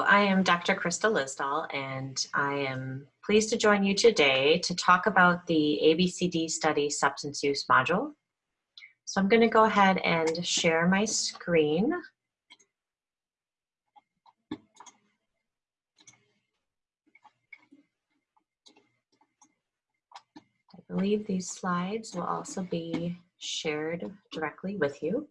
I am Dr. Krista Lisdahl, and I am pleased to join you today to talk about the ABCD study substance use module. So I'm going to go ahead and share my screen. I believe these slides will also be shared directly with you.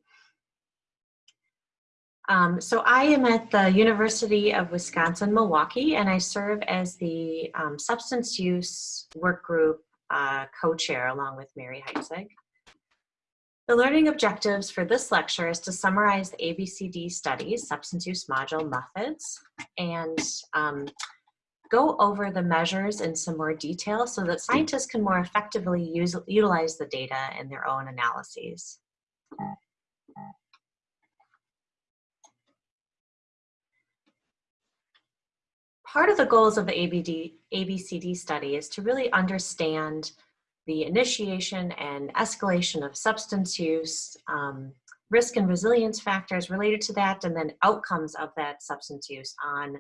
Um, so I am at the University of Wisconsin-Milwaukee and I serve as the um, substance use work group uh, co-chair along with Mary Heitzeg. The learning objectives for this lecture is to summarize the ABCD studies, substance use module methods, and um, go over the measures in some more detail so that scientists can more effectively use, utilize the data in their own analyses. Part of the goals of the ABD, ABCD study is to really understand the initiation and escalation of substance use, um, risk and resilience factors related to that, and then outcomes of that substance use on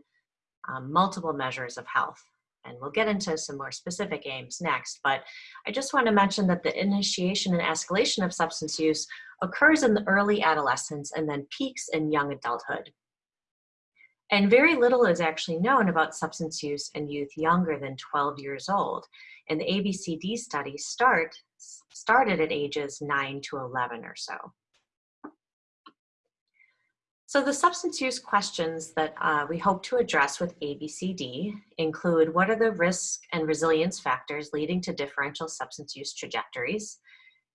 um, multiple measures of health. And we'll get into some more specific aims next, but I just want to mention that the initiation and escalation of substance use occurs in the early adolescence and then peaks in young adulthood. And very little is actually known about substance use in youth younger than 12 years old. And the ABCD study start, started at ages 9 to 11 or so. So the substance use questions that uh, we hope to address with ABCD include what are the risk and resilience factors leading to differential substance use trajectories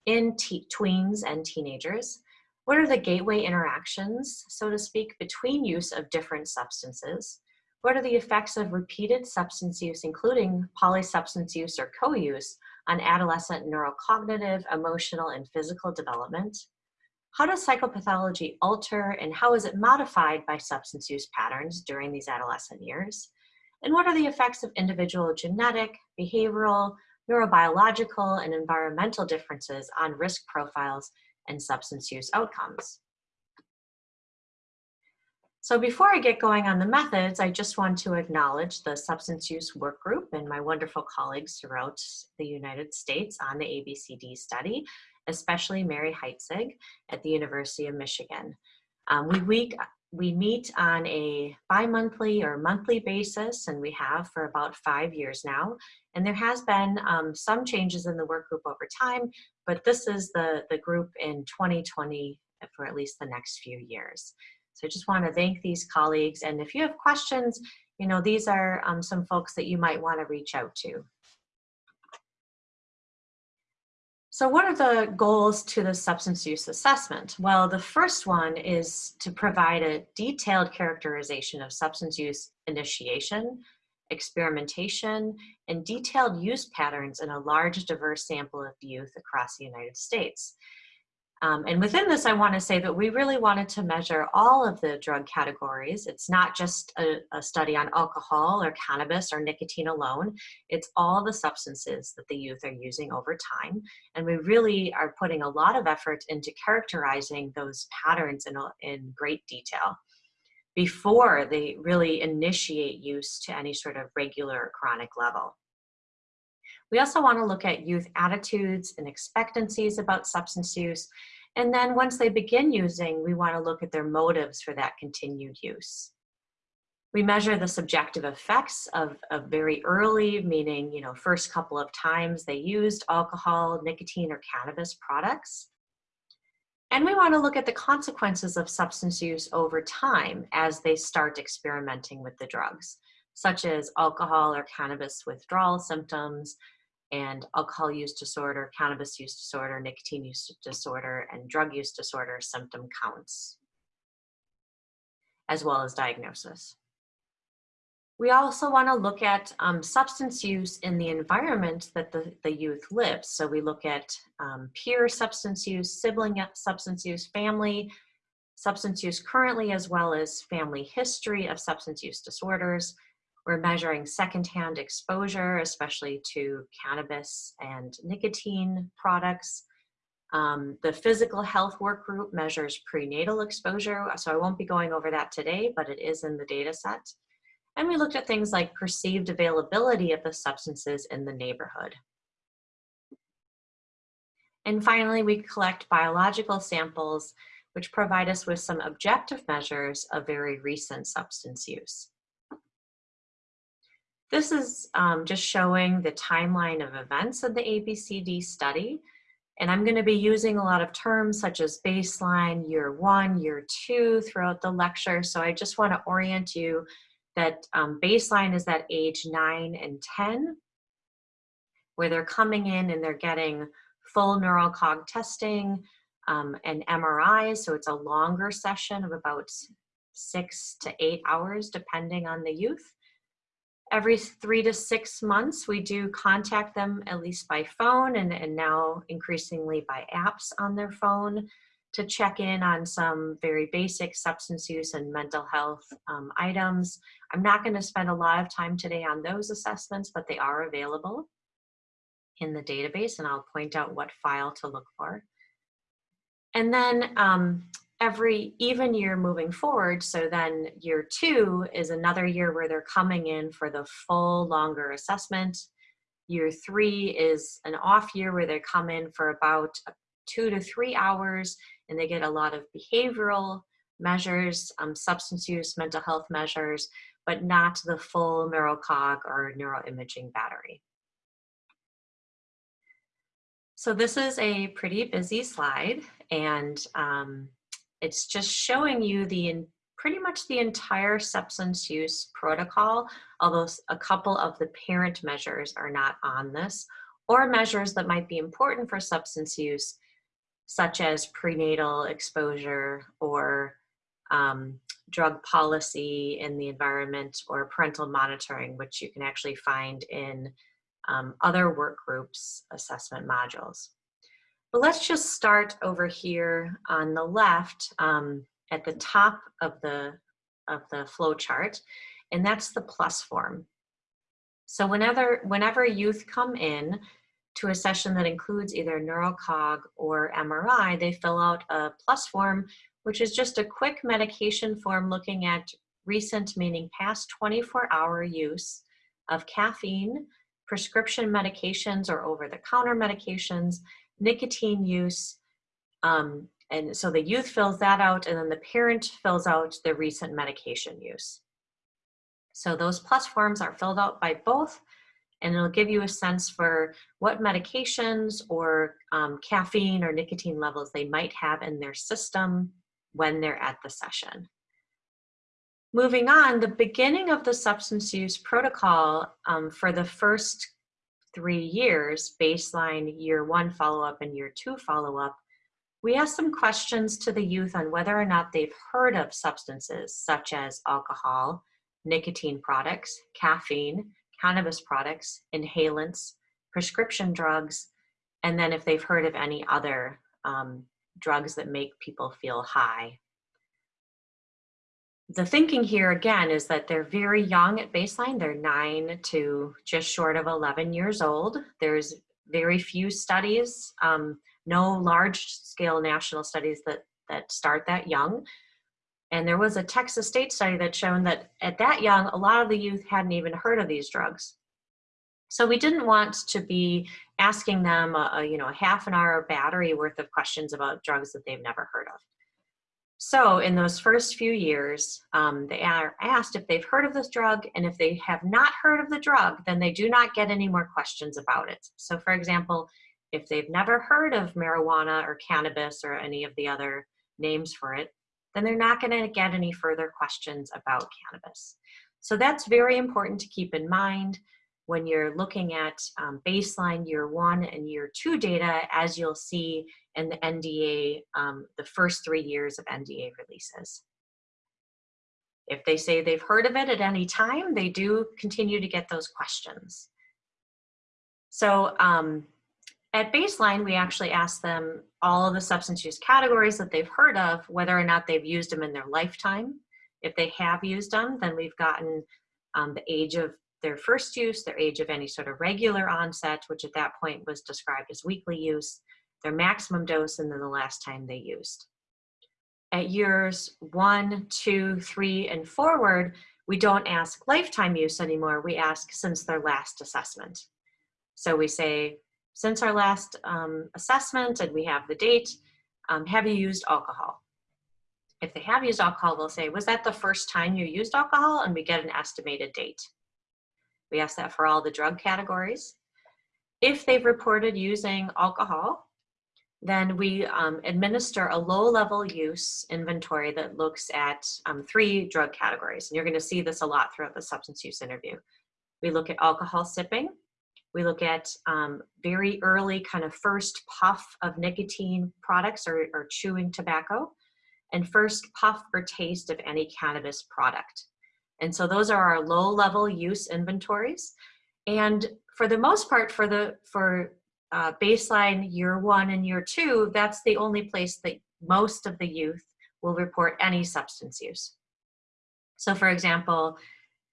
in tweens and teenagers? What are the gateway interactions, so to speak, between use of different substances? What are the effects of repeated substance use, including polysubstance use or co-use, on adolescent neurocognitive, emotional, and physical development? How does psychopathology alter and how is it modified by substance use patterns during these adolescent years? And what are the effects of individual genetic, behavioral, neurobiological, and environmental differences on risk profiles and substance use outcomes. So before I get going on the methods, I just want to acknowledge the substance use work group and my wonderful colleagues throughout the United States on the ABCD study, especially Mary Heitzeg at the University of Michigan. Um, we, week, we meet on a bi-monthly or monthly basis, and we have for about five years now. And there has been um, some changes in the work group over time, but this is the, the group in 2020 for at least the next few years. So I just want to thank these colleagues. And if you have questions, you know, these are um, some folks that you might want to reach out to. So what are the goals to the substance use assessment? Well, the first one is to provide a detailed characterization of substance use initiation, experimentation, and detailed use patterns in a large diverse sample of youth across the United States. Um, and within this, I want to say that we really wanted to measure all of the drug categories. It's not just a, a, study on alcohol or cannabis or nicotine alone. It's all the substances that the youth are using over time. And we really are putting a lot of effort into characterizing those patterns in, in great detail before they really initiate use to any sort of regular chronic level. We also want to look at youth attitudes and expectancies about substance use. And then once they begin using, we want to look at their motives for that continued use. We measure the subjective effects of, of very early, meaning, you know, first couple of times they used alcohol, nicotine, or cannabis products. And we want to look at the consequences of substance use over time as they start experimenting with the drugs, such as alcohol or cannabis withdrawal symptoms, and alcohol use disorder, cannabis use disorder, nicotine use disorder, and drug use disorder symptom counts, as well as diagnosis. We also want to look at um, substance use in the environment that the, the youth lives. So we look at um, peer substance use, sibling substance use, family substance use currently, as well as family history of substance use disorders. We're measuring secondhand exposure, especially to cannabis and nicotine products. Um, the physical health work group measures prenatal exposure, so I won't be going over that today, but it is in the data set. And we looked at things like perceived availability of the substances in the neighborhood. And finally, we collect biological samples, which provide us with some objective measures of very recent substance use. This is um, just showing the timeline of events of the ABCD study. And I'm gonna be using a lot of terms such as baseline, year one, year two throughout the lecture. So I just wanna orient you that um, baseline is that age nine and 10, where they're coming in and they're getting full neurocog testing um, and MRIs. So it's a longer session of about six to eight hours, depending on the youth every three to six months, we do contact them at least by phone and, and now increasingly by apps on their phone to check in on some very basic substance use and mental health um, items. I'm not going to spend a lot of time today on those assessments, but they are available in the database and I'll point out what file to look for. And then um, every even year moving forward. So then year two is another year where they're coming in for the full longer assessment. Year three is an off year where they come in for about two to three hours and they get a lot of behavioral measures, um, substance use, mental health measures, but not the full neurocog or neuroimaging battery. So this is a pretty busy slide and um, it's just showing you the pretty much the entire substance use protocol, although a couple of the parent measures are not on this, or measures that might be important for substance use, such as prenatal exposure or um, drug policy in the environment or parental monitoring, which you can actually find in um, other work groups assessment modules. But let's just start over here on the left um, at the top of the, of the flow chart, and that's the plus form. So whenever, whenever youth come in to a session that includes either neurocog or MRI, they fill out a plus form, which is just a quick medication form looking at recent, meaning past 24 hour use of caffeine, prescription medications or over-the-counter medications, nicotine use. Um, and so the youth fills that out and then the parent fills out the recent medication use. So those plus forms are filled out by both and it'll give you a sense for what medications or um, caffeine or nicotine levels they might have in their system when they're at the session. Moving on, the beginning of the substance use protocol um, for the first three years, baseline year one follow-up and year two follow-up, we asked some questions to the youth on whether or not they've heard of substances such as alcohol, nicotine products, caffeine, cannabis products, inhalants, prescription drugs, and then if they've heard of any other um, drugs that make people feel high the thinking here again is that they're very young at baseline. They're nine to just short of 11 years old. There's very few studies, um, no large scale national studies that, that start that young. And there was a Texas state study that shown that at that young, a lot of the youth hadn't even heard of these drugs. So we didn't want to be asking them a, a you know, a half an hour battery worth of questions about drugs that they've never heard of. So in those first few years, um, they are asked if they've heard of this drug, and if they have not heard of the drug, then they do not get any more questions about it. So for example, if they've never heard of marijuana or cannabis or any of the other names for it, then they're not gonna get any further questions about cannabis. So that's very important to keep in mind when you're looking at um, baseline year one and year two data, as you'll see in the NDA, um, the first three years of NDA releases. If they say they've heard of it at any time, they do continue to get those questions. So um, at baseline, we actually ask them all of the substance use categories that they've heard of, whether or not they've used them in their lifetime. If they have used them, then we've gotten um, the age of their first use, their age of any sort of regular onset, which at that point was described as weekly use, their maximum dose, and then the last time they used. At years one, two, three, and forward, we don't ask lifetime use anymore. We ask since their last assessment. So we say, since our last um, assessment and we have the date, um, have you used alcohol? If they have used alcohol, we'll say, was that the first time you used alcohol? And we get an estimated date. We ask that for all the drug categories. If they've reported using alcohol, then we um, administer a low-level use inventory that looks at um, three drug categories. And you're gonna see this a lot throughout the substance use interview. We look at alcohol sipping, we look at um, very early kind of first puff of nicotine products or, or chewing tobacco and first puff or taste of any cannabis product. And so those are our low level use inventories. And for the most part, for the for uh, baseline year one and year two, that's the only place that most of the youth will report any substance use. So for example,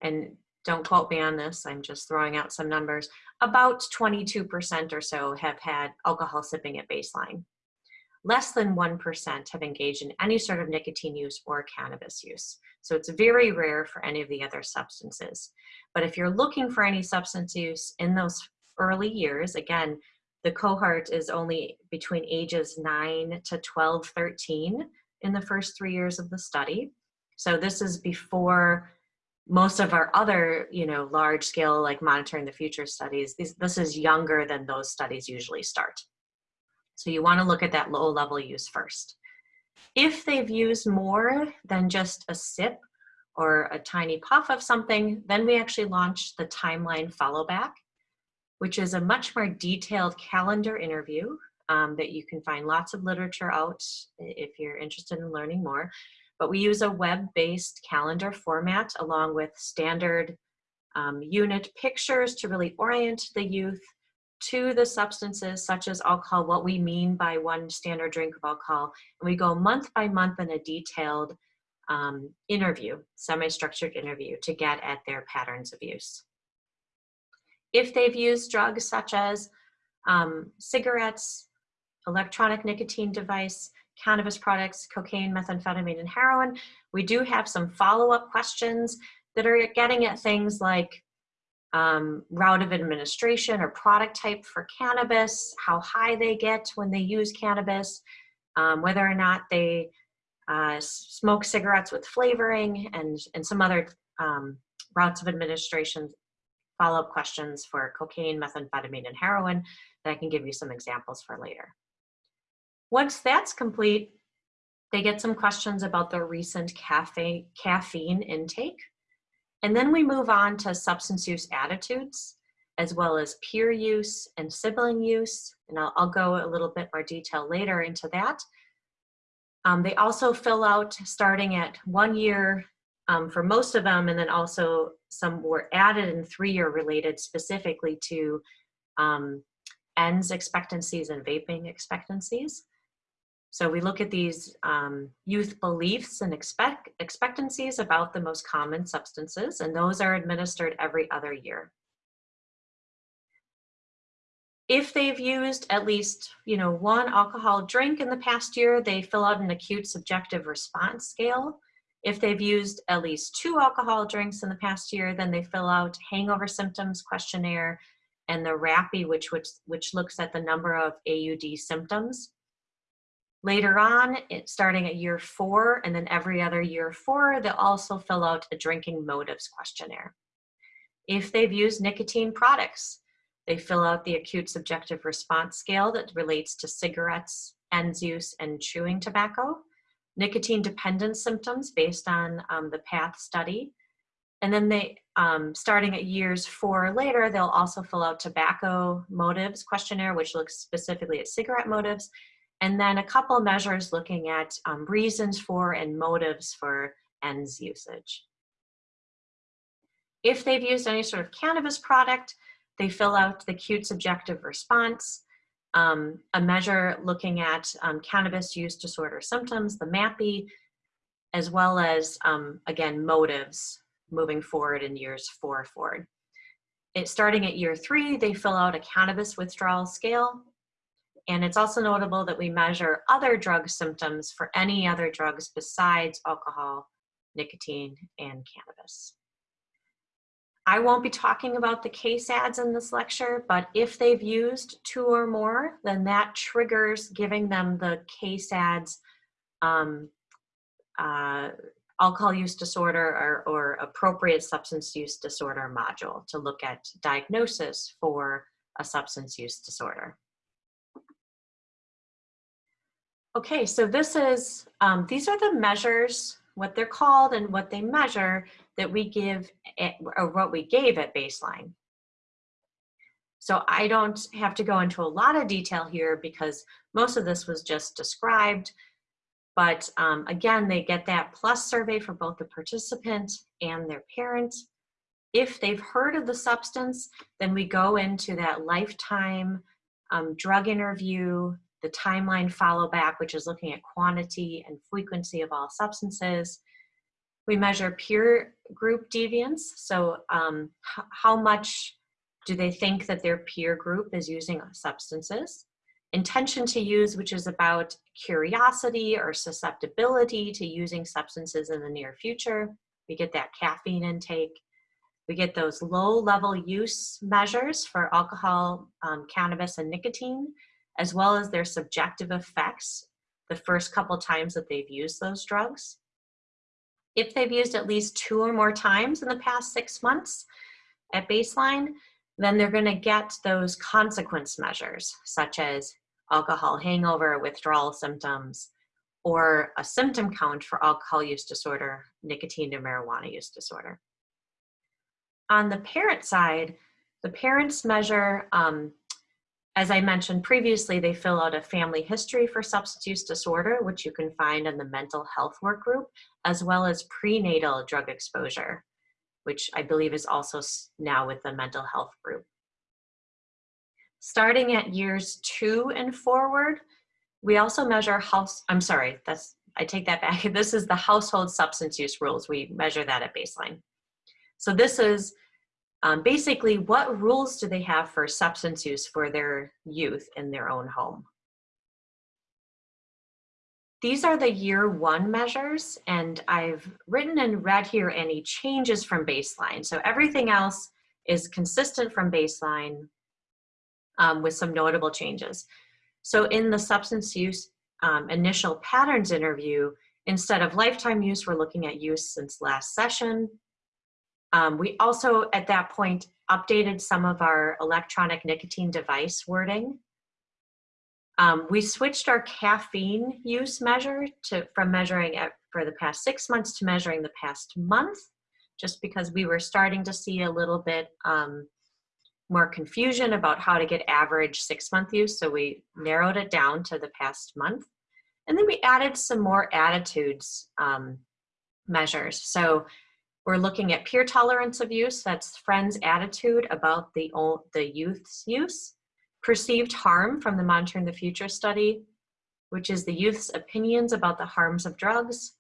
and don't quote me on this, I'm just throwing out some numbers, about 22% or so have had alcohol sipping at baseline. Less than 1% have engaged in any sort of nicotine use or cannabis use. So it's very rare for any of the other substances. But if you're looking for any substance use in those early years, again, the cohort is only between ages 9 to 12, 13 in the first three years of the study. So this is before most of our other, you know, large scale like monitoring the future studies, this is younger than those studies usually start. So you wanna look at that low level use first. If they've used more than just a sip or a tiny puff of something, then we actually launch the timeline follow back, which is a much more detailed calendar interview um, that you can find lots of literature out if you're interested in learning more but we use a web-based calendar format along with standard um, unit pictures to really orient the youth to the substances such as alcohol, what we mean by one standard drink of alcohol. And we go month by month in a detailed um, interview, semi-structured interview to get at their patterns of use. If they've used drugs such as um, cigarettes, electronic nicotine device, cannabis products, cocaine, methamphetamine, and heroin. We do have some follow-up questions that are getting at things like um, route of administration or product type for cannabis, how high they get when they use cannabis, um, whether or not they uh, smoke cigarettes with flavoring, and, and some other um, routes of administration follow-up questions for cocaine, methamphetamine, and heroin that I can give you some examples for later. Once that's complete, they get some questions about their recent caffeine intake. And then we move on to substance use attitudes, as well as peer use and sibling use. And I'll, I'll go a little bit more detail later into that. Um, they also fill out starting at one year um, for most of them, and then also some were added in three-year related specifically to um, ENDS expectancies and vaping expectancies. So we look at these um, youth beliefs and expect expectancies about the most common substances, and those are administered every other year. If they've used at least you know, one alcohol drink in the past year, they fill out an acute subjective response scale. If they've used at least two alcohol drinks in the past year, then they fill out hangover symptoms questionnaire and the RAPI, which, which, which looks at the number of AUD symptoms. Later on, it, starting at year four and then every other year four, they'll also fill out a drinking motives questionnaire. If they've used nicotine products, they fill out the acute subjective response scale that relates to cigarettes, ENDS use, and chewing tobacco, nicotine dependence symptoms based on um, the PATH study, and then they, um, starting at years four or later, they'll also fill out tobacco motives questionnaire, which looks specifically at cigarette motives, and then a couple measures looking at um, reasons for and motives for ENDS usage. If they've used any sort of cannabis product, they fill out the acute subjective response, um, a measure looking at um, cannabis use disorder symptoms, the MAPI, as well as, um, again, motives moving forward in years four forward. It, starting at year three, they fill out a cannabis withdrawal scale, And it's also notable that we measure other drug symptoms for any other drugs besides alcohol, nicotine, and cannabis. I won't be talking about the KSADS in this lecture, but if they've used two or more, then that triggers giving them the KSADS um, uh, alcohol use disorder or, or appropriate substance use disorder module to look at diagnosis for a substance use disorder. Okay, so this is, um, these are the measures, what they're called and what they measure that we give, at, or what we gave at baseline. So I don't have to go into a lot of detail here because most of this was just described. But um, again, they get that plus survey for both the participant and their parent. If they've heard of the substance, then we go into that lifetime um, drug interview, the timeline follow back, which is looking at quantity and frequency of all substances. We measure peer group deviance. So um, how much do they think that their peer group is using substances? Intention to use, which is about curiosity or susceptibility to using substances in the near future. We get that caffeine intake. We get those low level use measures for alcohol, um, cannabis, and nicotine as well as their subjective effects the first couple times that they've used those drugs. If they've used at least two or more times in the past six months at baseline, then they're gonna get those consequence measures, such as alcohol hangover, withdrawal symptoms, or a symptom count for alcohol use disorder, nicotine or marijuana use disorder. On the parent side, the parents measure um, as I mentioned previously, they fill out a family history for substance use disorder, which you can find in the mental health work group, as well as prenatal drug exposure, which I believe is also now with the mental health group. Starting at years two and forward, we also measure house, I'm sorry, that's, I take that back. This is the household substance use rules. We measure that at baseline. So this is um, basically, what rules do they have for substance use for their youth in their own home? These are the year one measures, and I've written and read here any changes from baseline. So everything else is consistent from baseline um, with some notable changes. So in the substance use um, initial patterns interview, instead of lifetime use, we're looking at use since last session. Um, we also, at that point, updated some of our electronic nicotine device wording. Um, we switched our caffeine use measure to from measuring it for the past six months to measuring the past month, just because we were starting to see a little bit um, more confusion about how to get average six month use. So we narrowed it down to the past month. And then we added some more attitudes um, measures. So we're looking at peer tolerance of use, that's friends' attitude about the, the youth's use. Perceived harm from the Monitoring the Future study, which is the youth's opinions about the harms of drugs.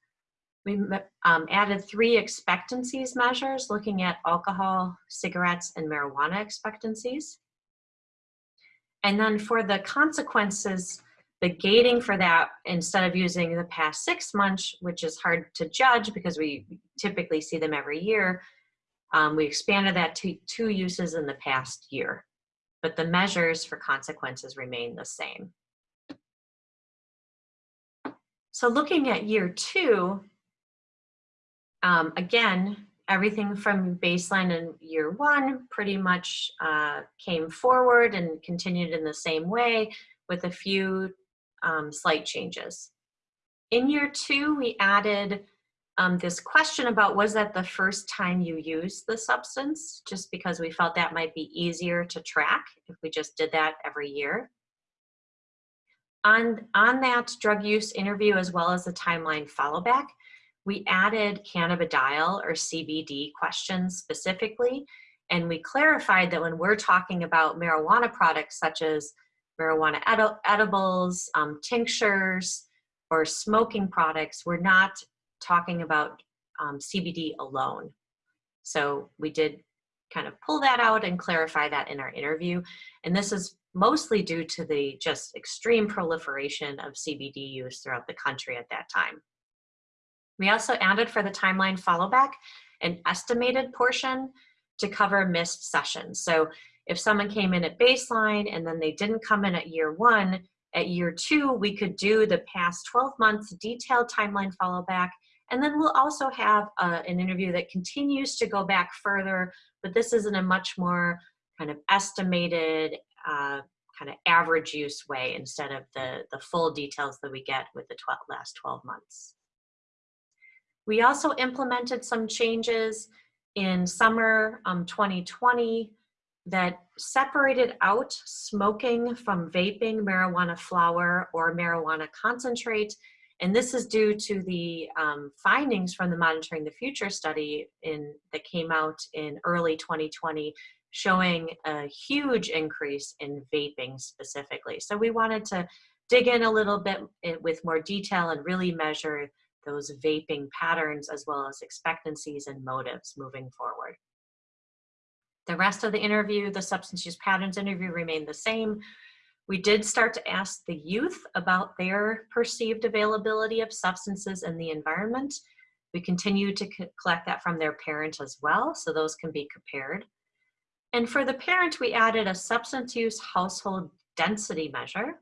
We um, added three expectancies measures looking at alcohol, cigarettes, and marijuana expectancies. And then for the consequences the gating for that, instead of using the past six months, which is hard to judge because we typically see them every year, um, we expanded that to two uses in the past year. But the measures for consequences remain the same. So looking at year two, um, again, everything from baseline in year one pretty much uh, came forward and continued in the same way with a few um, slight changes. In year two, we added um, this question about was that the first time you used the substance, just because we felt that might be easier to track if we just did that every year. On, on that drug use interview, as well as the timeline follow back, we added cannabidiol or CBD questions specifically, and we clarified that when we're talking about marijuana products such as marijuana edi edibles, um, tinctures, or smoking products, we're not talking about um, CBD alone. So we did kind of pull that out and clarify that in our interview. And this is mostly due to the just extreme proliferation of CBD use throughout the country at that time. We also added for the timeline followback an estimated portion to cover missed sessions. So if someone came in at baseline and then they didn't come in at year one, at year two, we could do the past 12 months detailed timeline follow back. And then we'll also have uh, an interview that continues to go back further, but this is in a much more kind of estimated, uh, kind of average use way instead of the, the full details that we get with the 12, last 12 months. We also implemented some changes in summer um, 2020 that separated out smoking from vaping marijuana flower or marijuana concentrate. And this is due to the um, findings from the Monitoring the Future study in, that came out in early 2020 showing a huge increase in vaping specifically. So we wanted to dig in a little bit eh, with more detail and really measure those vaping patterns as well as expectancies and motives moving forward. The rest of the interview, the substance use patterns interview remained the same. We did start to ask the youth about their perceived availability of substances in the environment. We continue to collect that from their parent as well, so those can be compared. And for the parent, we added a substance use household density measure,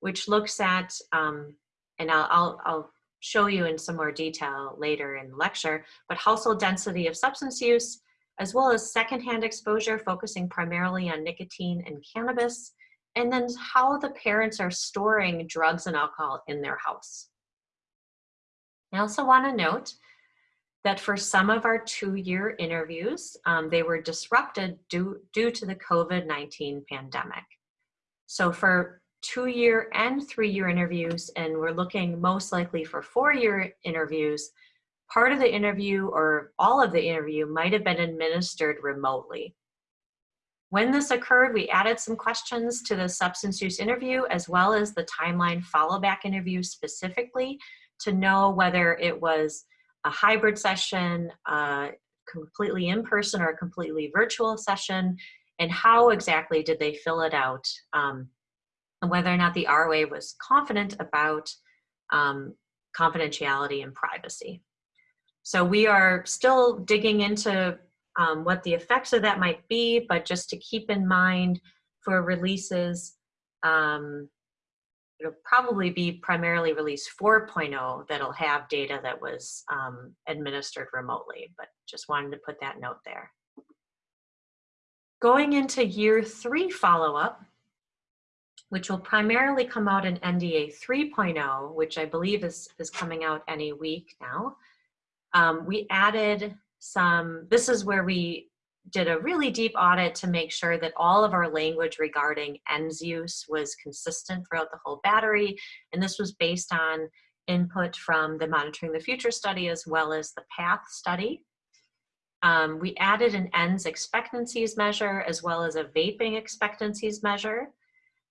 which looks at, um, and I'll, I'll, I'll show you in some more detail later in the lecture, but household density of substance use, as well as secondhand exposure focusing primarily on nicotine and cannabis, and then how the parents are storing drugs and alcohol in their house. I also want to note that for some of our two-year interviews, um, they were disrupted due, due to the COVID-19 pandemic. So for two-year and three-year interviews, and we're looking most likely for four-year interviews, part of the interview or all of the interview might have been administered remotely. When this occurred, we added some questions to the substance use interview as well as the timeline follow back interview specifically to know whether it was a hybrid session, completely in person or a completely virtual session, and how exactly did they fill it out, um, and whether or not the ROA was confident about um, confidentiality and privacy. So we are still digging into um, what the effects of that might be, but just to keep in mind for releases, um, it'll probably be primarily release 4.0 that'll have data that was um, administered remotely, but just wanted to put that note there. Going into year three follow-up, which will primarily come out in NDA 3.0, which I believe is, is coming out any week now. Um, we added some, this is where we did a really deep audit to make sure that all of our language regarding ENDS use was consistent throughout the whole battery. And this was based on input from the Monitoring the Future study as well as the PATH study. Um, we added an ENDS expectancies measure as well as a vaping expectancies measure.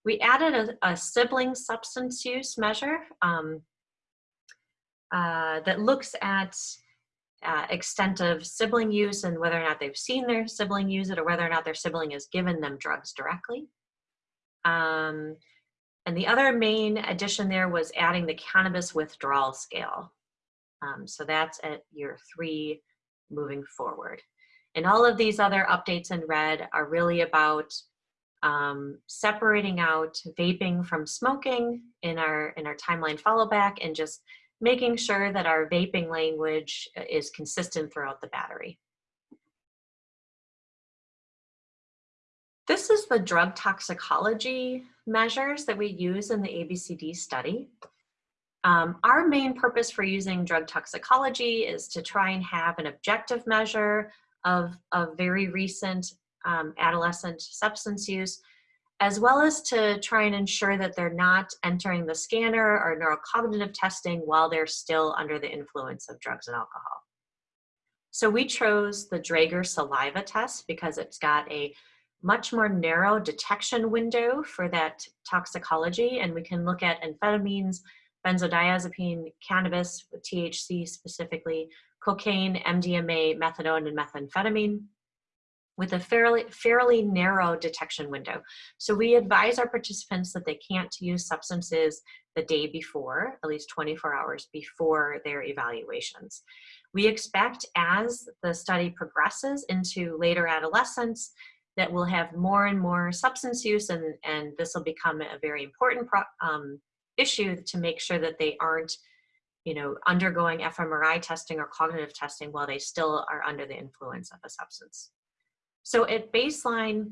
We added a, a sibling substance use measure um, uh, that looks at uh, extent of sibling use and whether or not they've seen their sibling use it or whether or not their sibling has given them drugs directly. Um, and the other main addition there was adding the cannabis withdrawal scale. Um, so that's at year three moving forward. And all of these other updates in red are really about um, separating out vaping from smoking in our in our timeline follow back and just making sure that our vaping language uh, is consistent throughout the battery. This is the drug toxicology measures that we use in the ABCD study. Um, our main purpose for using drug toxicology is to try and have an objective measure of, of very recent um, adolescent substance use as well as to try and ensure that they're not entering the scanner or neurocognitive testing while they're still under the influence of drugs and alcohol. So we chose the Draeger saliva test because it's got a much more narrow detection window for that toxicology and we can look at amphetamines, benzodiazepine, cannabis, THC specifically, cocaine, MDMA, methadone, and methamphetamine. With a fairly, fairly narrow detection window. So we advise our participants that they can't use substances the day before, at least 24 hours before their evaluations. We expect as the study progresses into later adolescence that we'll have more and more substance use and, and this will become a very important um, issue to make sure that they aren't you know, undergoing fMRI testing or cognitive testing while they still are under the influence of a substance. So at baseline,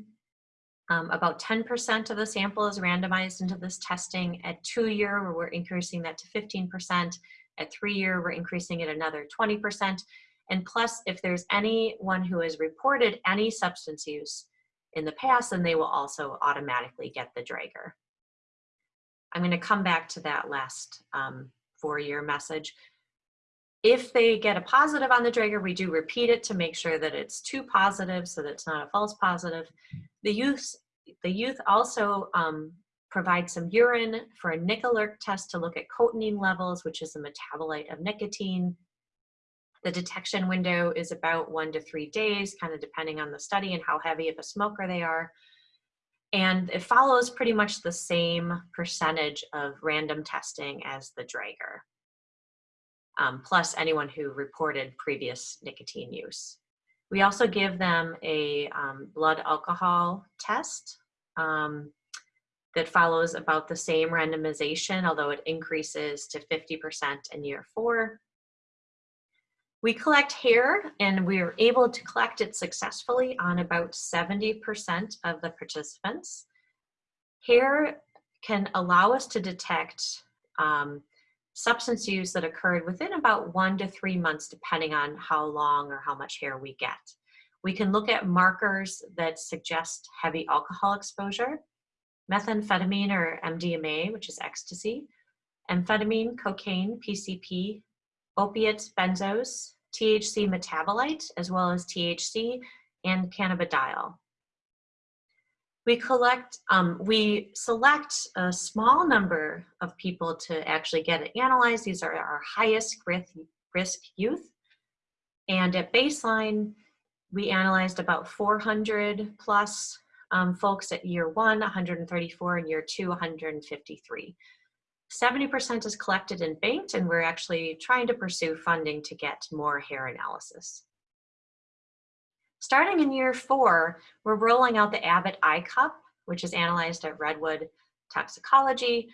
um, about 10% of the sample is randomized into this testing. At two year, we're increasing that to 15%. At three year, we're increasing it another 20%. And plus, if there's anyone who has reported any substance use in the past, then they will also automatically get the Draeger. I'm gonna come back to that last um, four-year message. If they get a positive on the Draeger, we do repeat it to make sure that it's two positive so that it's not a false positive. The youth, the youth also um, provide some urine for a NicAlert test to look at cotinine levels, which is a metabolite of nicotine. The detection window is about one to three days, kind of depending on the study and how heavy of a smoker they are. And it follows pretty much the same percentage of random testing as the Draeger um, plus anyone who reported previous nicotine use. We also give them a um, blood alcohol test um, that follows about the same randomization, although it increases to 50% in year four. We collect hair and we are able to collect it successfully on about 70% of the participants. Hair can allow us to detect um, substance use that occurred within about one to three months, depending on how long or how much hair we get. We can look at markers that suggest heavy alcohol exposure, methamphetamine or MDMA, which is ecstasy, amphetamine, cocaine, PCP, opiates, benzos, THC metabolite, as well as THC, and cannabidiol we collect, um, we select a small number of people to actually get it analyzed. These are our highest risk, youth. And at baseline, we analyzed about 400 plus um, folks at year one, 134, and year two, 153. 70% is collected and banked, and we're actually trying to pursue funding to get more hair analysis. Starting in year four, we're rolling out the Abbott iCup, which is analyzed at Redwood Toxicology.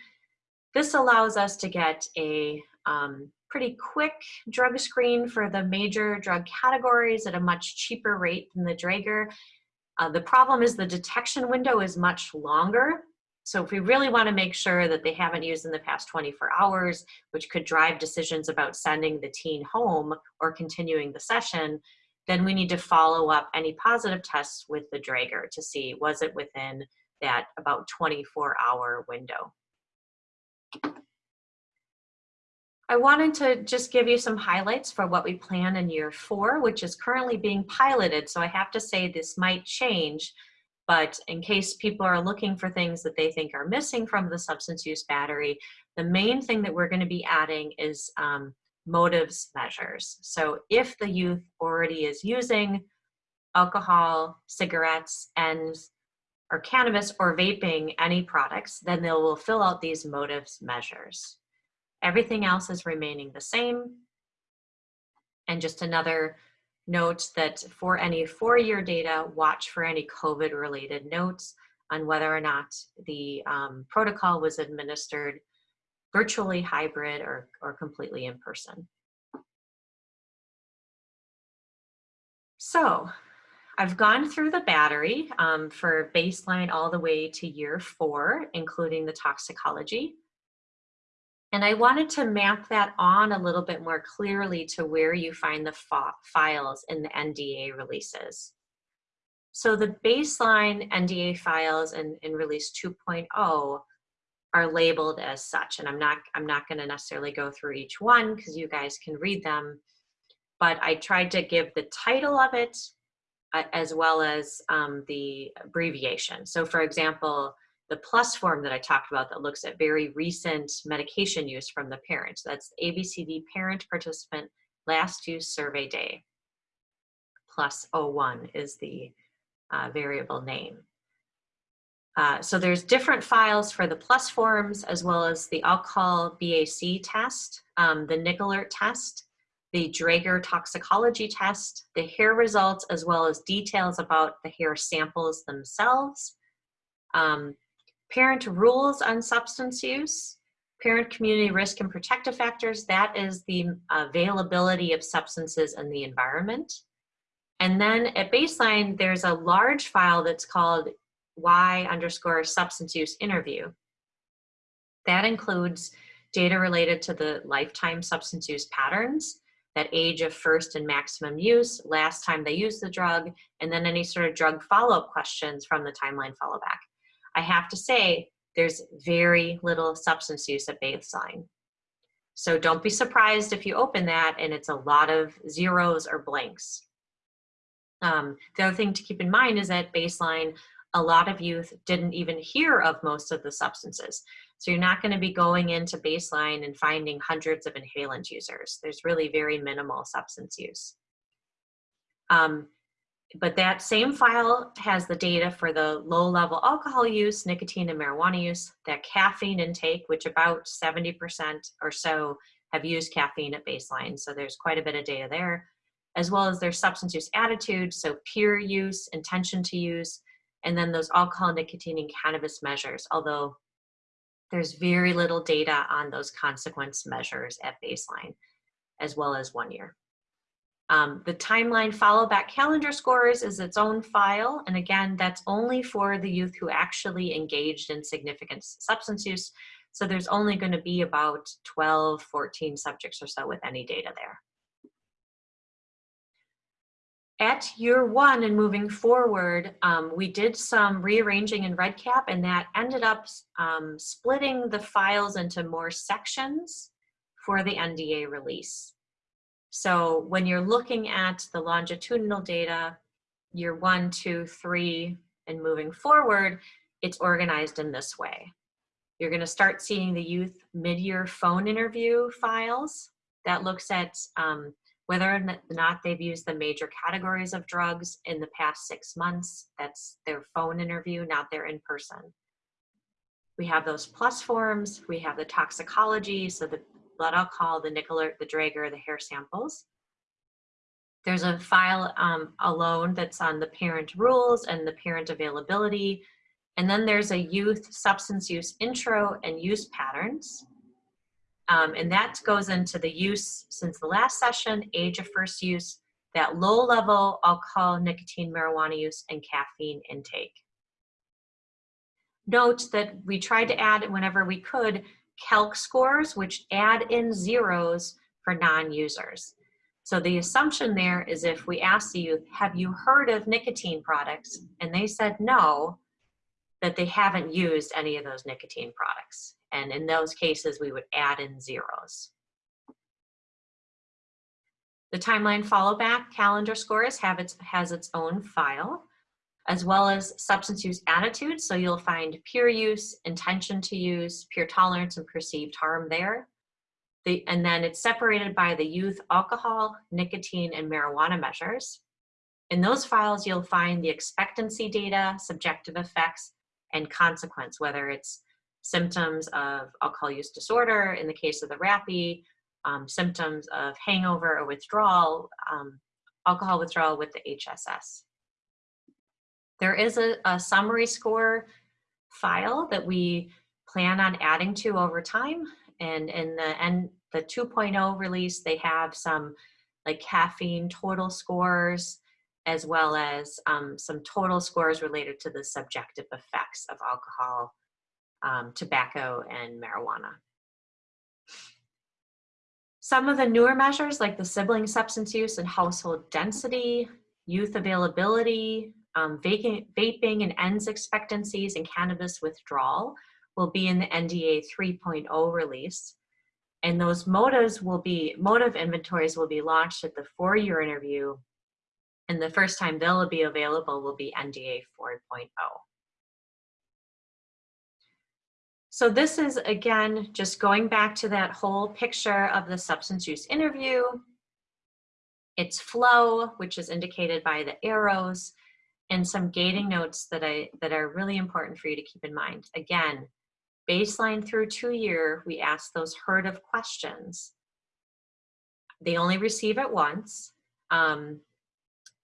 This allows us to get a um, pretty quick drug screen for the major drug categories at a much cheaper rate than the Draeger. Uh, the problem is the detection window is much longer. So if we really want to make sure that they haven't used in the past 24 hours, which could drive decisions about sending the teen home or continuing the session, then we need to follow up any positive tests with the Draeger to see was it within that about 24 hour window. I wanted to just give you some highlights for what we plan in year four, which is currently being piloted. So I have to say this might change, but in case people are looking for things that they think are missing from the substance use battery, the main thing that we're gonna be adding is um, motives measures. So if the youth already is using alcohol, cigarettes, and or cannabis or vaping any products, then they will fill out these motives measures. Everything else is remaining the same. And just another note that for any four-year data, watch for any COVID-related notes on whether or not the um, protocol was administered virtually hybrid or, or completely in person. So I've gone through the battery um, for baseline all the way to year four, including the toxicology. And I wanted to map that on a little bit more clearly to where you find the files in the NDA releases. So the baseline NDA files in, in release 2.0 are labeled as such. And I'm not, I'm not gonna necessarily go through each one because you guys can read them, but I tried to give the title of it uh, as well as um, the abbreviation. So for example, the plus form that I talked about that looks at very recent medication use from the parents. That's ABCD parent participant last use survey day. Plus 01 is the uh, variable name. Uh, so there's different files for the plus forms as well as the alcohol BAC test, um, the NicAlert test, the Draeger toxicology test, the hair results, as well as details about the hair samples themselves, um, parent rules on substance use, parent community risk and protective factors, that is the availability of substances in the environment. And then at baseline, there's a large file that's called Y underscore substance use interview. That includes data related to the lifetime substance use patterns, that age of first and maximum use, last time they used the drug, and then any sort of drug follow-up questions from the timeline follow back. I have to say, there's very little substance use at baseline. So don't be surprised if you open that and it's a lot of zeros or blanks. Um, the other thing to keep in mind is that baseline, a lot of youth didn't even hear of most of the substances. So you're not gonna be going into baseline and finding hundreds of inhalant users. There's really very minimal substance use. Um, but that same file has the data for the low level alcohol use, nicotine and marijuana use, that caffeine intake, which about 70% or so have used caffeine at baseline. So there's quite a bit of data there, as well as their substance use attitude, so peer use, intention to use, and then those alcohol, nicotine, and cannabis measures, although there's very little data on those consequence measures at baseline, as well as one year. Um, the timeline follow back calendar scores is its own file. And again, that's only for the youth who actually engaged in significant substance use. So there's only gonna be about 12, 14 subjects or so with any data there. At year one and moving forward, um, we did some rearranging in REDCap and that ended up um, splitting the files into more sections for the NDA release. So when you're looking at the longitudinal data, year one, two, three, and moving forward, it's organized in this way. You're gonna start seeing the youth mid-year phone interview files that looks at um, whether or not they've used the major categories of drugs in the past six months. That's their phone interview, not their in-person. We have those plus forms, we have the toxicology, so the blood alcohol, the NicAlert, the Draeger, the hair samples. There's a file um, alone that's on the parent rules and the parent availability. And then there's a youth substance use intro and use patterns. Um, and that goes into the use since the last session, age of first use, that low level alcohol, nicotine, marijuana use, and caffeine intake. Note that we tried to add whenever we could calc scores, which add in zeros for non-users. So the assumption there is if we ask the youth, have you heard of nicotine products? And they said no, that they haven't used any of those nicotine products. And in those cases, we would add in zeros. The timeline follow back calendar scores have its, has its own file as well as substance use attitudes. So you'll find peer use, intention to use, peer tolerance, and perceived harm there. The, and then it's separated by the youth alcohol, nicotine, and marijuana measures. In those files, you'll find the expectancy data, subjective effects, and consequence, whether it's symptoms of alcohol use disorder in the case of the RAPI, um, symptoms of hangover or withdrawal, um, alcohol withdrawal with the HSS. There is a, a summary score file that we plan on adding to over time. And in the end, the 2.0 release, they have some like caffeine total scores, as well as um, some total scores related to the subjective effects of alcohol, um, tobacco, and marijuana. Some of the newer measures like the sibling substance use and household density, youth availability, um, vaping, and ENDS expectancies and cannabis withdrawal will be in the NDA 3.0 release. And those motives will be, motive inventories will be launched at the four-year interview. And the first time they'll be available will be NDA 4.0. So this is, again, just going back to that whole picture of the substance use interview. Its flow, which is indicated by the arrows, and some gating notes that I that are really important for you to keep in mind. Again, baseline through two year, we ask those heard of questions. They only receive it once. Um,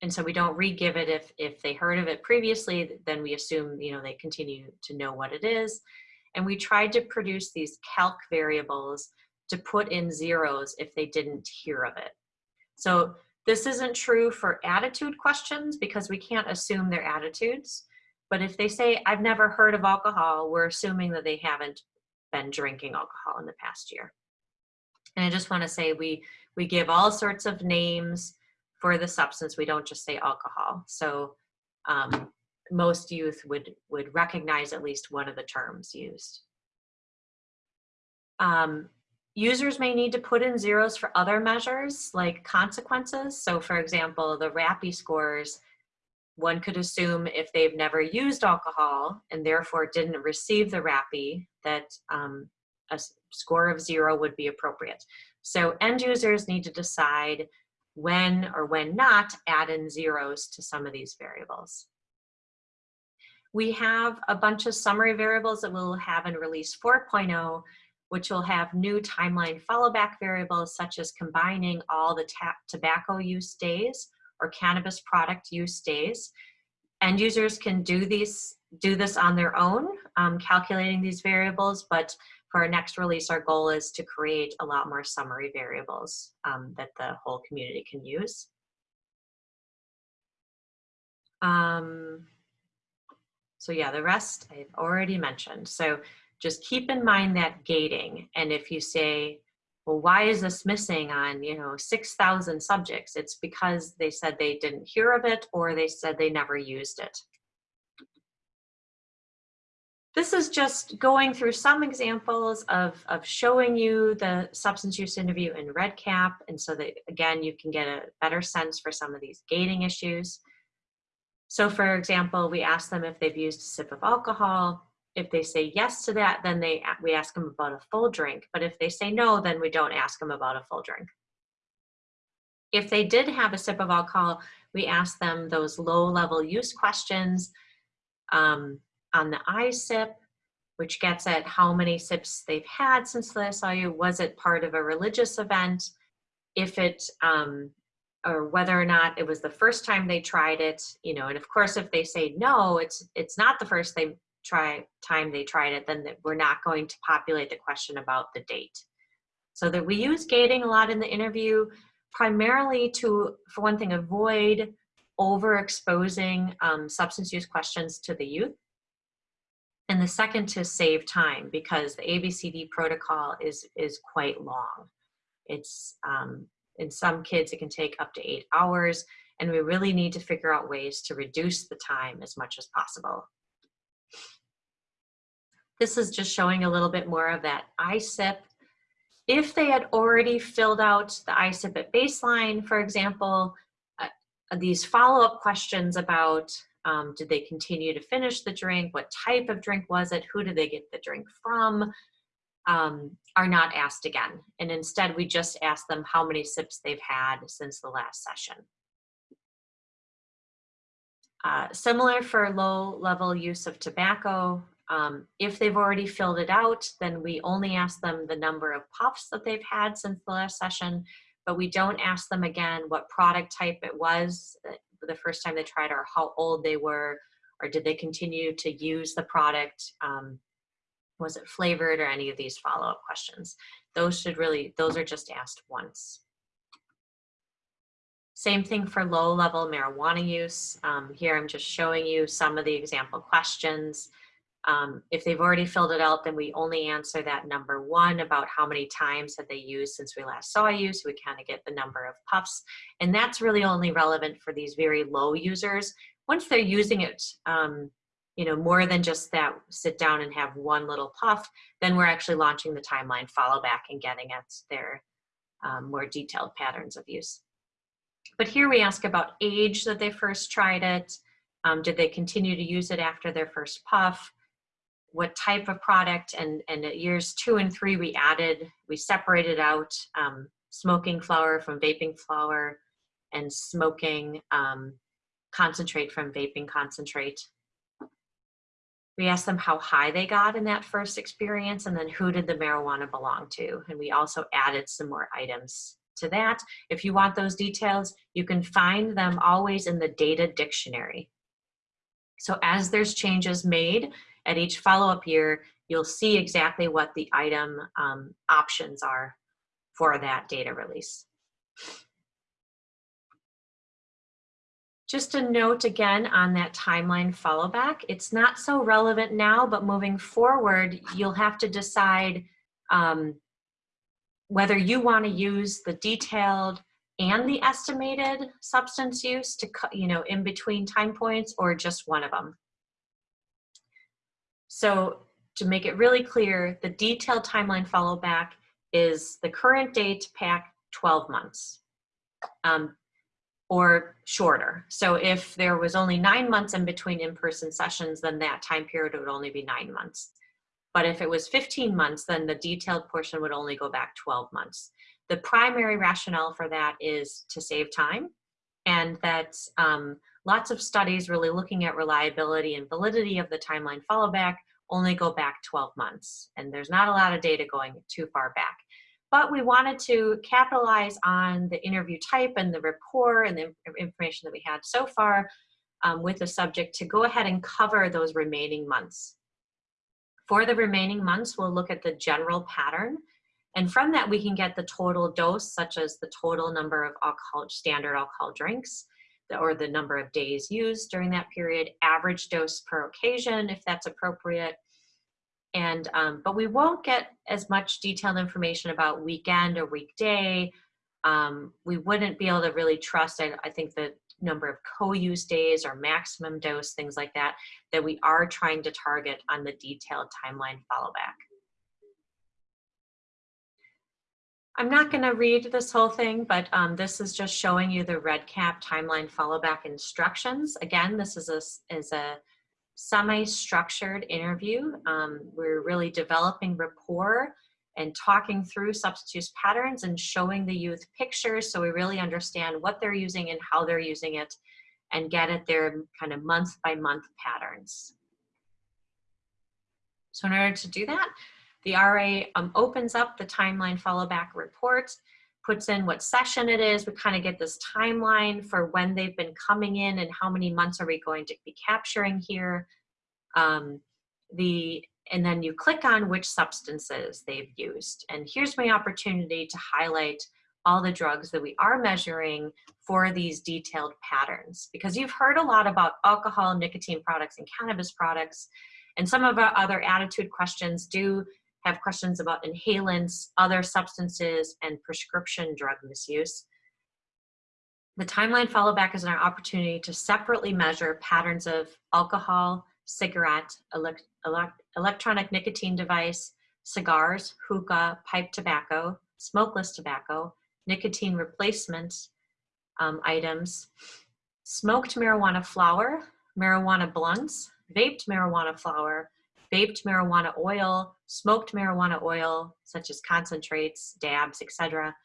and so we don't re-give it if if they heard of it previously then we assume you know they continue to know what it is and we tried to produce these calc variables to put in zeros if they didn't hear of it. So this isn't true for attitude questions because we can't assume their attitudes. But if they say i've never heard of alcohol we're assuming that they haven't been drinking alcohol in the past year. And i just want to say we we give all sorts of names for the substance, we don't just say alcohol. So um, most youth would, would recognize at least one of the terms used. Um, users may need to put in zeros for other measures like consequences. So for example, the RAPI scores, one could assume if they've never used alcohol and therefore didn't receive the RAPI that um, a score of zero would be appropriate. So end users need to decide when or when not add in zeros to some of these variables. We have a bunch of summary variables that we'll have in release 4.0, which will have new timeline followback variables such as combining all the tobacco use days or cannabis product use days. End users can do these do this on their own, um, calculating these variables, but for our next release, our goal is to create a lot more summary variables um, that the whole community can use. Um, so yeah, the rest I've already mentioned. So just keep in mind that gating. And if you say, well, why is this missing on, you know, 6,000 subjects? It's because they said they didn't hear of it or they said they never used it. This is just going through some examples of, of showing you the substance use interview in REDCap, and so that, again, you can get a better sense for some of these gating issues. So for example, we ask them if they've used a sip of alcohol. If they say yes to that, then they we ask them about a full drink. But if they say no, then we don't ask them about a full drink. If they did have a sip of alcohol, we ask them those low level use questions. Um, on the iSip, which gets at how many sips they've had since the saw you. Was it part of a religious event? If it, um, or whether or not it was the first time they tried it, you know, and of course, if they say no, it's it's not the first they try time they tried it, then we're not going to populate the question about the date. So that we use gating a lot in the interview, primarily to, for one thing, avoid overexposing um, substance use questions to the youth and the second to save time because the ABCD protocol is, is quite long. It's, um, in some kids, it can take up to eight hours, and we really need to figure out ways to reduce the time as much as possible. This is just showing a little bit more of that ISIP. If they had already filled out the ISIP at baseline, for example, uh, these follow-up questions about um, did they continue to finish the drink? What type of drink was it? Who did they get the drink from? Um, are not asked again. And instead, we just ask them how many sips they've had since the last session. Uh, similar for low level use of tobacco, um, if they've already filled it out, then we only ask them the number of puffs that they've had since the last session, but we don't ask them again what product type it was the first time they tried or how old they were or did they continue to use the product um, was it flavored or any of these follow-up questions those should really those are just asked once same thing for low level marijuana use um, here i'm just showing you some of the example questions um, if they've already filled it out, then we only answer that number one about how many times have they used since we last saw you, so we kind of get the number of puffs. And that's really only relevant for these very low users. Once they're using it, um, you know, more than just that sit down and have one little puff, then we're actually launching the timeline follow back and getting at their um, more detailed patterns of use. But here we ask about age that they first tried it. Um, did they continue to use it after their first puff? what type of product and, and at years two and three we added, we separated out um, smoking flower from vaping flower and smoking um, concentrate from vaping concentrate. We asked them how high they got in that first experience and then who did the marijuana belong to. And we also added some more items to that. If you want those details, you can find them always in the data dictionary. So as there's changes made at each follow-up year, you'll see exactly what the item um, options are for that data release. Just a note again on that timeline follow back. It's not so relevant now, but moving forward, you'll have to decide um, whether you want to use the detailed and the estimated substance use to, you know, in between time points or just one of them. So to make it really clear, the detailed timeline follow back is the current date pack 12 months um, or shorter. So if there was only nine months in between in-person sessions, then that time period would only be nine months. But if it was 15 months, then the detailed portion would only go back 12 months. The primary rationale for that is to save time and that um, lots of studies really looking at reliability and validity of the timeline follow back only go back 12 months. And there's not a lot of data going too far back. But we wanted to capitalize on the interview type and the rapport and the information that we had so far um, with the subject to go ahead and cover those remaining months. For the remaining months, we'll look at the general pattern. And from that, we can get the total dose, such as the total number of alcohol, standard alcohol drinks, or the number of days used during that period, average dose per occasion, if that's appropriate. And, um, but we won't get as much detailed information about weekend or weekday. Um, we wouldn't be able to really trust, I, I think, the number of co-use days or maximum dose, things like that, that we are trying to target on the detailed timeline follow back. I'm not going to read this whole thing, but um, this is just showing you the REDCap timeline follow back instructions. Again, this is a, is a semi-structured interview. Um, we're really developing rapport and talking through substance use patterns and showing the youth pictures so we really understand what they're using and how they're using it and get at their kind of month by month patterns. So in order to do that, the RA um, opens up the timeline follow back report, puts in what session it is. We kind of get this timeline for when they've been coming in and how many months are we going to be capturing here. Um, the and then you click on which substances they've used. And here's my opportunity to highlight all the drugs that we are measuring for these detailed patterns. Because you've heard a lot about alcohol, nicotine products, and cannabis products. And some of our other attitude questions do have questions about inhalants, other substances, and prescription drug misuse. The timeline follow back is an opportunity to separately measure patterns of alcohol, cigarette, elect elect electronic nicotine device, cigars, hookah, pipe tobacco, smokeless tobacco, nicotine replacement um, items, smoked marijuana flower, marijuana blunts, vaped marijuana flower, vaped marijuana oil, smoked marijuana oil, such as concentrates, dabs, etc.,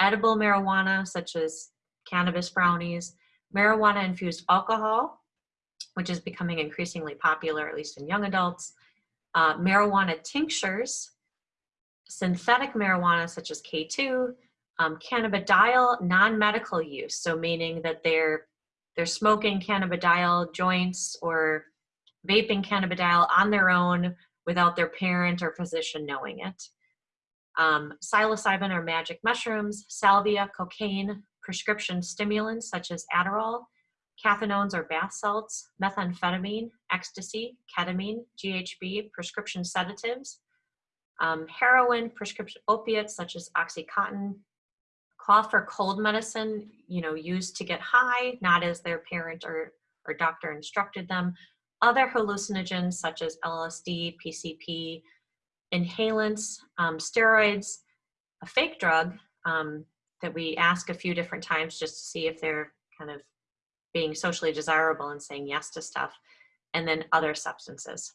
edible marijuana, such as cannabis brownies, marijuana infused alcohol, which is becoming increasingly popular, at least in young adults, uh, marijuana tinctures, synthetic marijuana such as K2, um, cannabidiol non-medical use, so meaning that they're they're smoking cannabidiol joints or vaping cannabidiol on their own without their parent or physician knowing it. Um, psilocybin or magic mushrooms, salvia, cocaine, prescription stimulants such as Adderall, cathinones or bath salts, methamphetamine, ecstasy, ketamine, GHB, prescription sedatives, um, heroin, prescription opiates such as Oxycontin, cough or cold medicine, you know, used to get high, not as their parent or, or doctor instructed them, other hallucinogens such as LSD, PCP, inhalants, um, steroids, a fake drug um, that we ask a few different times just to see if they're kind of being socially desirable and saying yes to stuff, and then other substances.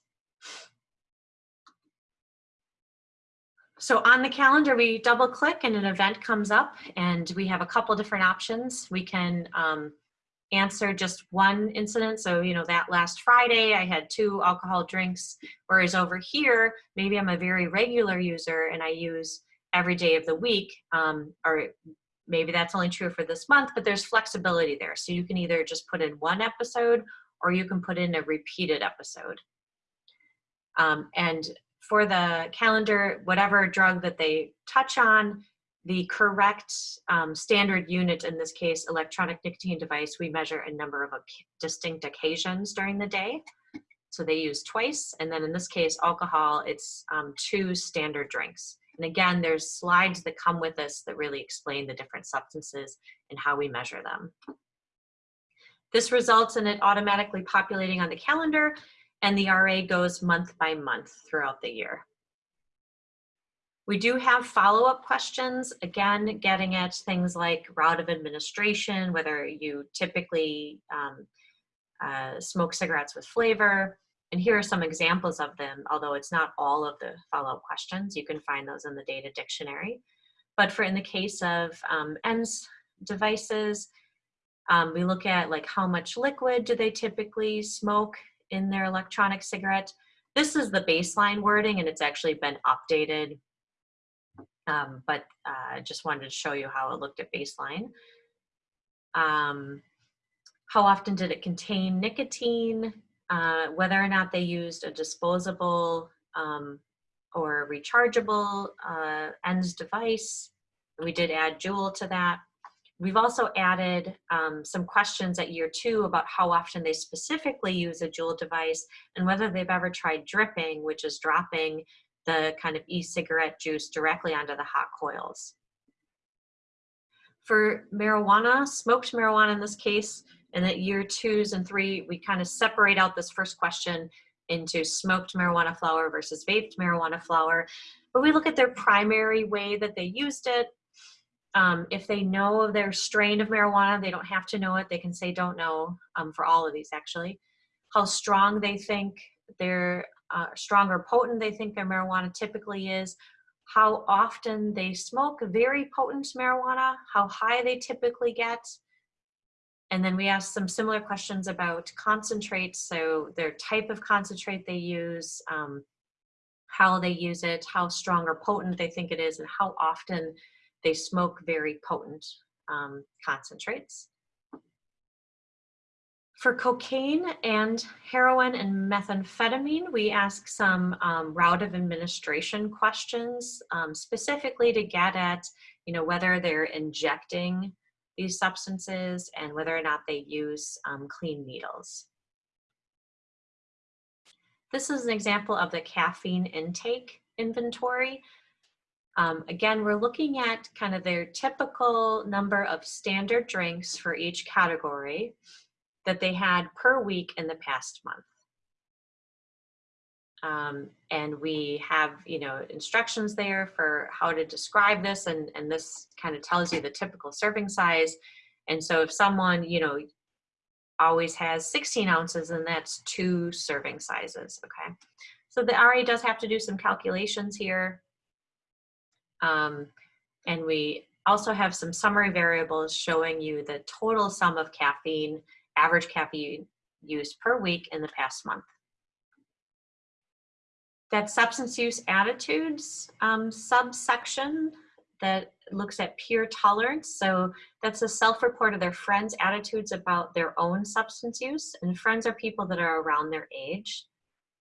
So on the calendar, we double click and an event comes up and we have a couple different options. We can um, answer just one incident. So, you know, that last Friday I had two alcohol drinks, whereas over here, maybe I'm a very regular user and I use every day of the week, um, or maybe that's only true for this month, but there's flexibility there. So you can either just put in one episode or you can put in a repeated episode. Um, and for the calendar, whatever drug that they touch on, the correct um, standard unit, in this case, electronic nicotine device, we measure a number of distinct occasions during the day. So they use twice. And then in this case, alcohol, it's um, two standard drinks. And again, there's slides that come with this that really explain the different substances and how we measure them. This results in it automatically populating on the calendar and the RA goes month by month throughout the year. We do have follow-up questions, again, getting at things like route of administration, whether you typically um, uh, smoke cigarettes with flavor, and here are some examples of them, although it's not all of the follow-up questions. You can find those in the data dictionary. But for in the case of um, devices, um, we look at like how much liquid do they typically smoke in their electronic cigarette. This is the baseline wording and it's actually been updated um, but I uh, just wanted to show you how it looked at baseline. Um, how often did it contain nicotine? Uh, whether or not they used a disposable um, or rechargeable uh, ENDS device. We did add Juul to that. We've also added um, some questions at year two about how often they specifically use a Juul device and whether they've ever tried dripping, which is dropping the kind of e-cigarette juice directly onto the hot coils. For marijuana, smoked marijuana in this case, and the year twos and three, we kind of separate out this first question into smoked marijuana flower versus vaped marijuana flower. But we look at their primary way that they used it. Um, if they know their strain of marijuana, they don't have to know it. They can say don't know um, for all of these actually. How strong they think their uh, strong or potent they think their marijuana typically is, how often they smoke very potent marijuana, how high they typically get. And then we ask some similar questions about concentrates, so their type of concentrate they use, um, how they use it, how strong or potent they think it is, and how often they smoke very potent um, concentrates. For cocaine and heroin and methamphetamine, we ask some um, route of administration questions, um, specifically to get at, you know, whether they're injecting these substances and whether or not they use um, clean needles. This is an example of the caffeine intake inventory. Um, again, we're looking at kind of their typical number of standard drinks for each category that they had per week in the past month. Um, and we have, you know, instructions there for how to describe this, and, and this kind of tells you the typical serving size. And so if someone, you know, always has 16 ounces, and that's two serving sizes, okay? So the RA does have to do some calculations here. Um, and we also have some summary variables showing you the total sum of caffeine average caffeine use per week in the past month. That substance use attitudes um, subsection that looks at peer tolerance. So that's a self-report of their friends' attitudes about their own substance use. And friends are people that are around their age.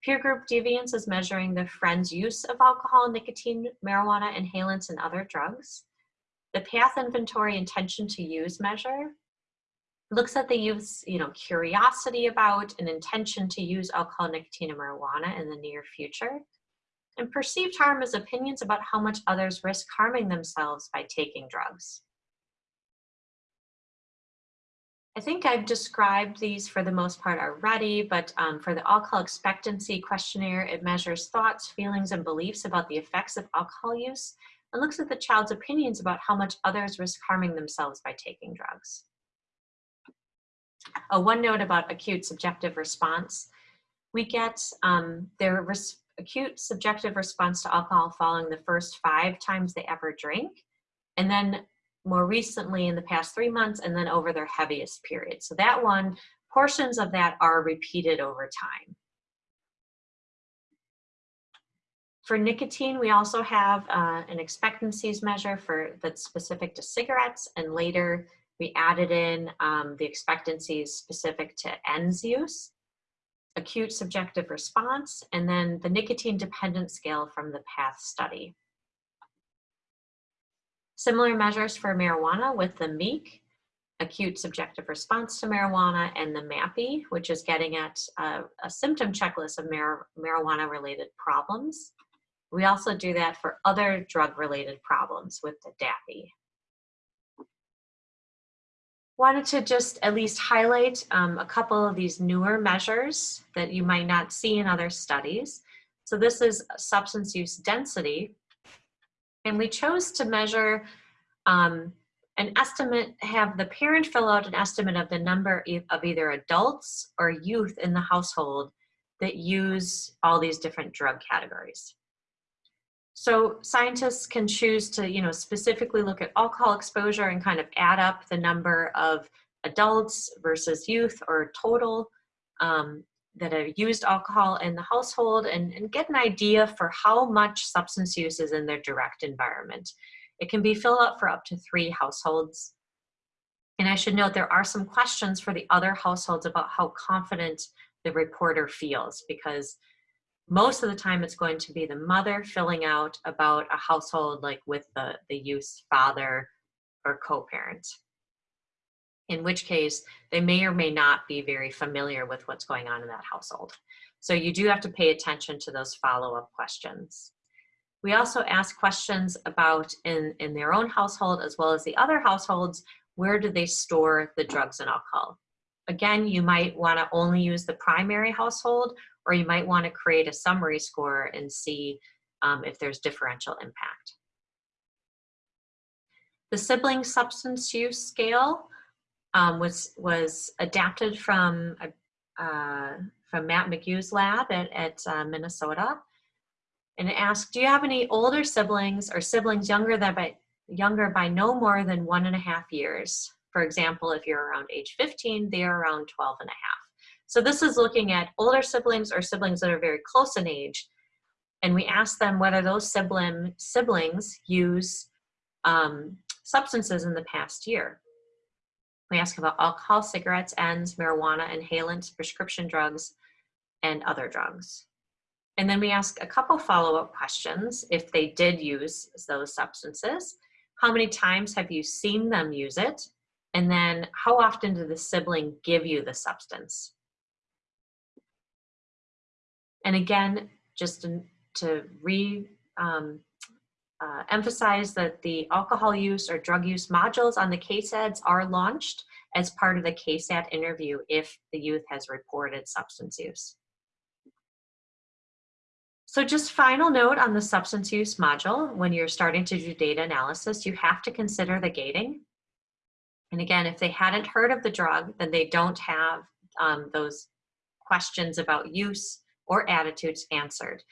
Peer group deviance is measuring the friend's use of alcohol, nicotine, marijuana, inhalants, and other drugs. The path inventory intention to use measure looks at the youth's you know curiosity about and intention to use alcohol, nicotine, and marijuana in the near future, and perceived harm is opinions about how much others risk harming themselves by taking drugs. I think I've described these for the most part already, but um, for the alcohol expectancy questionnaire, it measures thoughts, feelings, and beliefs about the effects of alcohol use and looks at the child's opinions about how much others risk harming themselves by taking drugs. Uh, one note about acute subjective response. We get um, their acute subjective response to alcohol following the first five times they ever drink. And then more recently in the past three months, and then over their heaviest period. So that one, portions of that are repeated over time. For nicotine, we also have uh, an expectancies measure for that's specific to cigarettes, and later we added in um, the expectancies specific to ENDS use, acute subjective response, and then the nicotine dependent scale from the PATH study. Similar measures for marijuana with the MEEQ, acute subjective response to marijuana, and the MAPI, which is getting at a, a symptom checklist of mar marijuana related problems. We also do that for other drug-related problems with the DAPI. Wanted to just at least highlight um, a couple of these newer measures that you might not see in other studies. So this is substance use density. And we chose to measure um, an estimate, have the parent fill out an estimate of the number of either adults or youth in the household that use all these different drug categories. So scientists can choose to, you know, specifically look at alcohol exposure and kind of add up the number of adults versus youth or total um, that have used alcohol in the household and, and get an idea for how much substance use is in their direct environment. It can be filled out for up to three households. And I should note there are some questions for the other households about how confident the reporter feels because most of the time it's going to be the mother filling out about a household like with the, the youth's father or co-parent. In which case they may or may not be very familiar with what's going on in that household. So you do have to pay attention to those follow-up questions. We also ask questions about in, in their own household as well as the other households, where do they store the drugs and alcohol? Again, you might wanna only use the primary household or you might want to create a summary score and see um, if there's differential impact. The sibling substance use scale um, was, was adapted from, uh, from Matt McGue's lab at, at uh, Minnesota. And it asked, do you have any older siblings or siblings younger than by, younger by no more than one and a half years? For example, if you're around age 15, they are around 12 and a half. So this is looking at older siblings or siblings that are very close in age. And we ask them whether those sibling, siblings use um, substances in the past year. We ask about alcohol, cigarettes, ends, marijuana, inhalants, prescription drugs, and other drugs. And then we ask a couple follow-up questions if they did use those substances. How many times have you seen them use it? And then how often did the sibling give you the substance? And again, just to, to re um, uh, emphasize that the alcohol use or drug use modules on the KSADS are launched as part of the KSADS interview if the youth has reported substance use. So just final note on the substance use module, when you're starting to do data analysis, you have to consider the gating. And again, if they hadn't heard of the drug, then they don't have um, those questions about use or attitudes answered.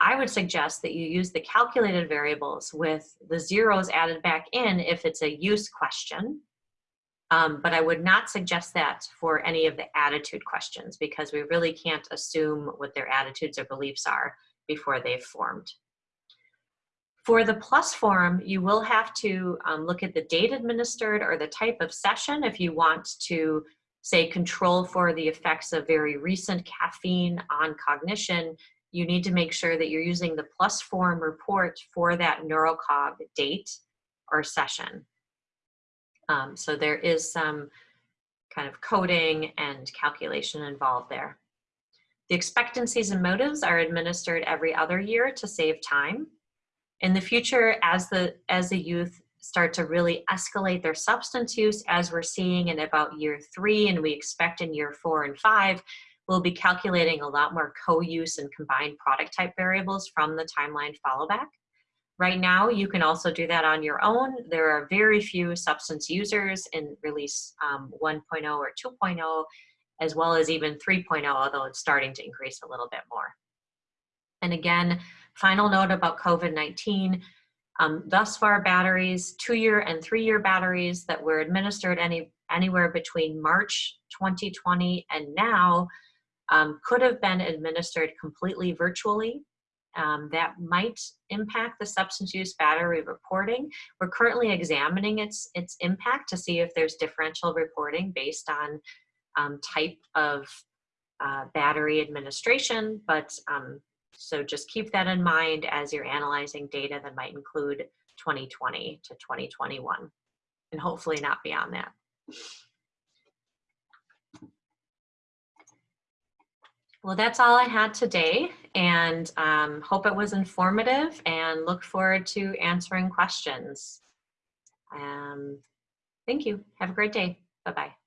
I would suggest that you use the calculated variables with the zeros added back in if it's a use question. Um, but I would not suggest that for any of the attitude questions because we really can't assume what their attitudes or beliefs are before they've formed. For the plus form, you will have to um, look at the date administered or the type of session if you want to say control for the effects of very recent caffeine on cognition, you need to make sure that you're using the plus form report for that neurocog date or session. Um, so there is some kind of coding and calculation involved there. The expectancies and motives are administered every other year to save time. In the future, as the, as the youth start to really escalate their substance use as we're seeing in about year three and we expect in year four and five, we'll be calculating a lot more co-use and combined product type variables from the timeline followback. Right now, you can also do that on your own. There are very few substance users in release um, 1.0 or 2.0, as well as even 3.0, although it's starting to increase a little bit more. And again, final note about COVID-19, Um, thus far, batteries, two-year and three-year batteries that were administered any, anywhere between March 2020 and now um, could have been administered completely virtually. Um, that might impact the substance use battery reporting. We're currently examining its, its impact to see if there's differential reporting based on um, type of uh, battery administration, but um, so just keep that in mind as you're analyzing data that might include 2020 to 2021 and hopefully not beyond that. Well, that's all I had today and um, hope it was informative and look forward to answering questions. Um, thank you. Have a great day. Bye-bye.